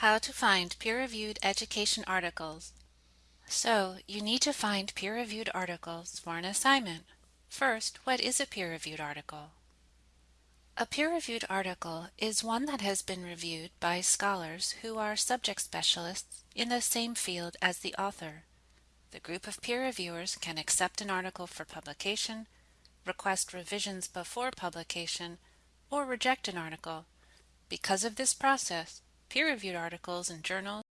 How to find peer-reviewed education articles. So, you need to find peer-reviewed articles for an assignment. First, what is a peer-reviewed article? A peer-reviewed article is one that has been reviewed by scholars who are subject specialists in the same field as the author. The group of peer reviewers can accept an article for publication, request revisions before publication, or reject an article. Because of this process, peer-reviewed articles and journals